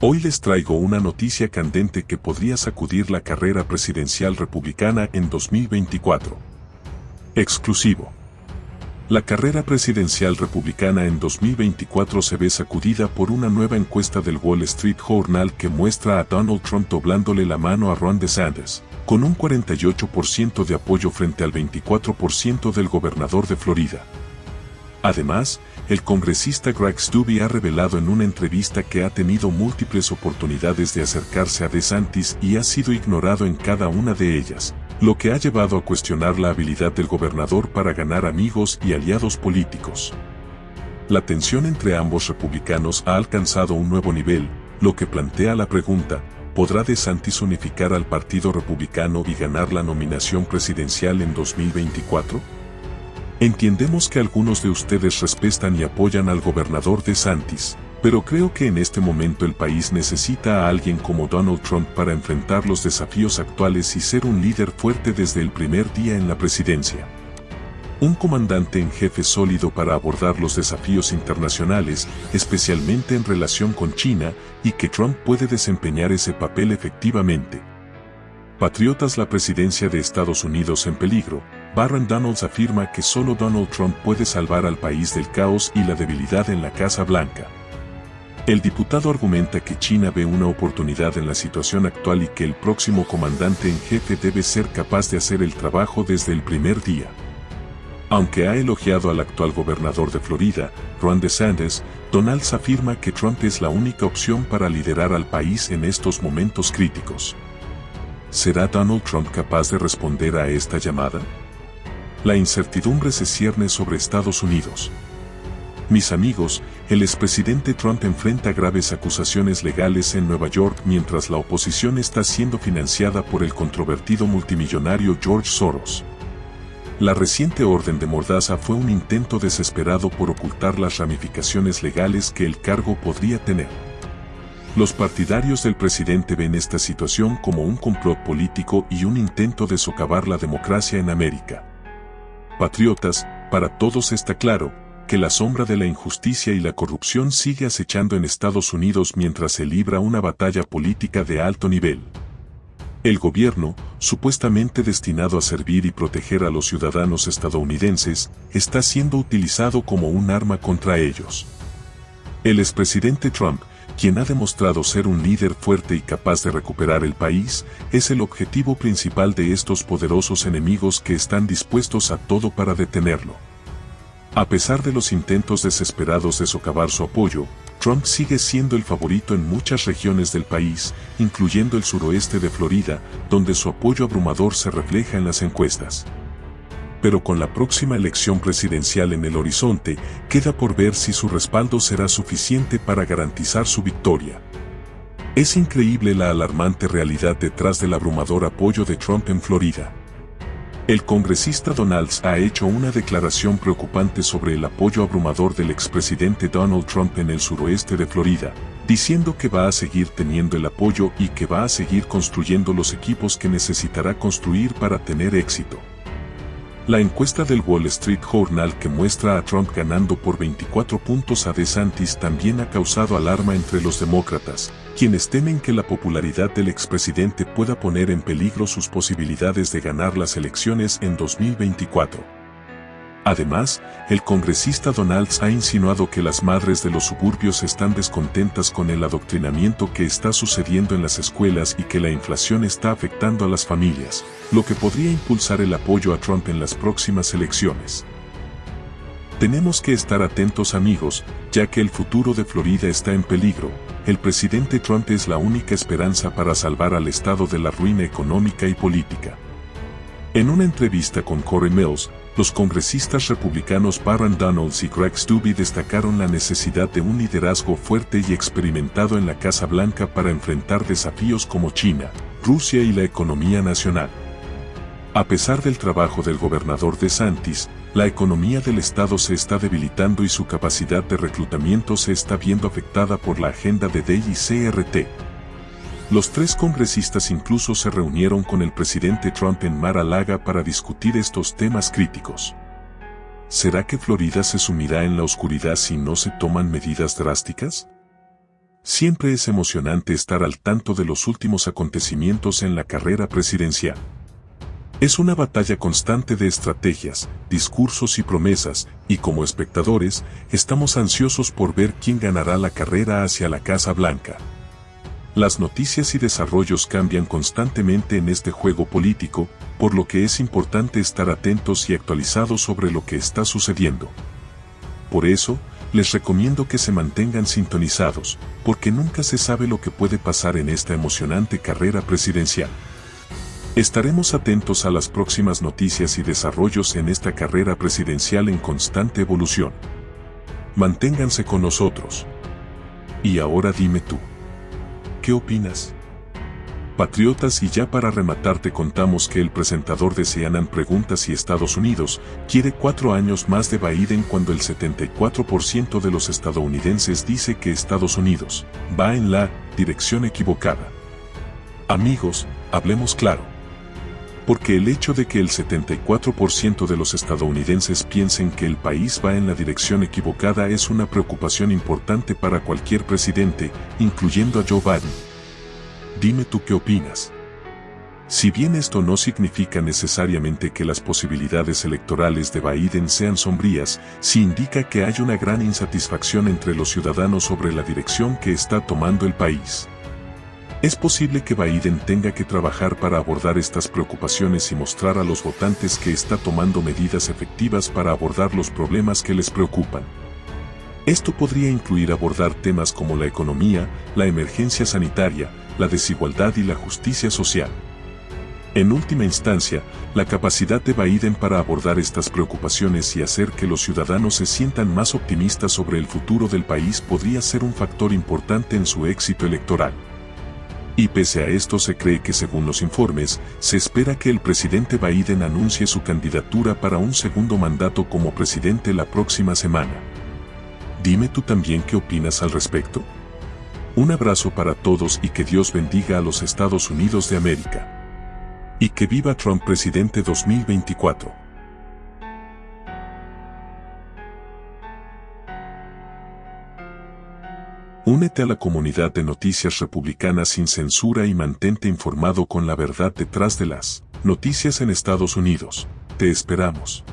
Hoy les traigo una noticia candente que podría sacudir la carrera presidencial republicana en 2024. Exclusivo. La carrera presidencial republicana en 2024 se ve sacudida por una nueva encuesta del Wall Street Journal que muestra a Donald Trump doblándole la mano a Ron DeSantis, con un 48% de apoyo frente al 24% del gobernador de Florida. Además, el congresista Greg Stubbe ha revelado en una entrevista que ha tenido múltiples oportunidades de acercarse a DeSantis y ha sido ignorado en cada una de ellas, lo que ha llevado a cuestionar la habilidad del gobernador para ganar amigos y aliados políticos. La tensión entre ambos republicanos ha alcanzado un nuevo nivel, lo que plantea la pregunta, ¿podrá DeSantis unificar al Partido Republicano y ganar la nominación presidencial en 2024? Entendemos que algunos de ustedes respetan y apoyan al gobernador de Santis, pero creo que en este momento el país necesita a alguien como Donald Trump para enfrentar los desafíos actuales y ser un líder fuerte desde el primer día en la presidencia. Un comandante en jefe sólido para abordar los desafíos internacionales, especialmente en relación con China, y que Trump puede desempeñar ese papel efectivamente. Patriotas la presidencia de Estados Unidos en peligro, Barron Donalds afirma que solo Donald Trump puede salvar al país del caos y la debilidad en la Casa Blanca. El diputado argumenta que China ve una oportunidad en la situación actual y que el próximo comandante en jefe debe ser capaz de hacer el trabajo desde el primer día. Aunque ha elogiado al actual gobernador de Florida, Ron DeSantis, Donalds afirma que Trump es la única opción para liderar al país en estos momentos críticos. ¿Será Donald Trump capaz de responder a esta llamada? La incertidumbre se cierne sobre Estados Unidos. Mis amigos, el expresidente Trump enfrenta graves acusaciones legales en Nueva York mientras la oposición está siendo financiada por el controvertido multimillonario George Soros. La reciente orden de Mordaza fue un intento desesperado por ocultar las ramificaciones legales que el cargo podría tener. Los partidarios del presidente ven esta situación como un complot político y un intento de socavar la democracia en América. Patriotas, para todos está claro, que la sombra de la injusticia y la corrupción sigue acechando en Estados Unidos mientras se libra una batalla política de alto nivel. El gobierno, supuestamente destinado a servir y proteger a los ciudadanos estadounidenses, está siendo utilizado como un arma contra ellos. El expresidente Trump, quien ha demostrado ser un líder fuerte y capaz de recuperar el país, es el objetivo principal de estos poderosos enemigos que están dispuestos a todo para detenerlo. A pesar de los intentos desesperados de socavar su apoyo, Trump sigue siendo el favorito en muchas regiones del país, incluyendo el suroeste de Florida, donde su apoyo abrumador se refleja en las encuestas pero con la próxima elección presidencial en el horizonte, queda por ver si su respaldo será suficiente para garantizar su victoria. Es increíble la alarmante realidad detrás del abrumador apoyo de Trump en Florida. El congresista Donalds ha hecho una declaración preocupante sobre el apoyo abrumador del expresidente Donald Trump en el suroeste de Florida, diciendo que va a seguir teniendo el apoyo y que va a seguir construyendo los equipos que necesitará construir para tener éxito. La encuesta del Wall Street Journal que muestra a Trump ganando por 24 puntos a DeSantis también ha causado alarma entre los demócratas, quienes temen que la popularidad del expresidente pueda poner en peligro sus posibilidades de ganar las elecciones en 2024. Además, el congresista Donalds ha insinuado que las madres de los suburbios están descontentas con el adoctrinamiento que está sucediendo en las escuelas y que la inflación está afectando a las familias, lo que podría impulsar el apoyo a Trump en las próximas elecciones. Tenemos que estar atentos amigos, ya que el futuro de Florida está en peligro. El presidente Trump es la única esperanza para salvar al estado de la ruina económica y política. En una entrevista con Corey Mills, los congresistas republicanos Barron Donalds y Greg Stubbe destacaron la necesidad de un liderazgo fuerte y experimentado en la Casa Blanca para enfrentar desafíos como China, Rusia y la economía nacional. A pesar del trabajo del gobernador de Santis, la economía del estado se está debilitando y su capacidad de reclutamiento se está viendo afectada por la agenda de DEI y CRT. Los tres congresistas incluso se reunieron con el presidente Trump en Mar-a-Lago para discutir estos temas críticos. ¿Será que Florida se sumirá en la oscuridad si no se toman medidas drásticas? Siempre es emocionante estar al tanto de los últimos acontecimientos en la carrera presidencial. Es una batalla constante de estrategias, discursos y promesas, y como espectadores, estamos ansiosos por ver quién ganará la carrera hacia la Casa Blanca. Las noticias y desarrollos cambian constantemente en este juego político, por lo que es importante estar atentos y actualizados sobre lo que está sucediendo. Por eso, les recomiendo que se mantengan sintonizados, porque nunca se sabe lo que puede pasar en esta emocionante carrera presidencial. Estaremos atentos a las próximas noticias y desarrollos en esta carrera presidencial en constante evolución. Manténganse con nosotros. Y ahora dime tú. ¿Qué opinas? Patriotas y ya para rematar te contamos que el presentador de CNN pregunta si Estados Unidos quiere cuatro años más de Biden cuando el 74% de los estadounidenses dice que Estados Unidos va en la dirección equivocada. Amigos, hablemos claro. Porque el hecho de que el 74% de los estadounidenses piensen que el país va en la dirección equivocada es una preocupación importante para cualquier presidente, incluyendo a Joe Biden Dime tú qué opinas. Si bien esto no significa necesariamente que las posibilidades electorales de Biden sean sombrías, sí indica que hay una gran insatisfacción entre los ciudadanos sobre la dirección que está tomando el país. Es posible que Biden tenga que trabajar para abordar estas preocupaciones y mostrar a los votantes que está tomando medidas efectivas para abordar los problemas que les preocupan. Esto podría incluir abordar temas como la economía, la emergencia sanitaria, la desigualdad y la justicia social. En última instancia, la capacidad de Biden para abordar estas preocupaciones y hacer que los ciudadanos se sientan más optimistas sobre el futuro del país podría ser un factor importante en su éxito electoral. Y pese a esto se cree que según los informes, se espera que el presidente Biden anuncie su candidatura para un segundo mandato como presidente la próxima semana. Dime tú también qué opinas al respecto. Un abrazo para todos y que Dios bendiga a los Estados Unidos de América. Y que viva Trump presidente 2024. Únete a la comunidad de noticias republicanas sin censura y mantente informado con la verdad detrás de las noticias en Estados Unidos. Te esperamos.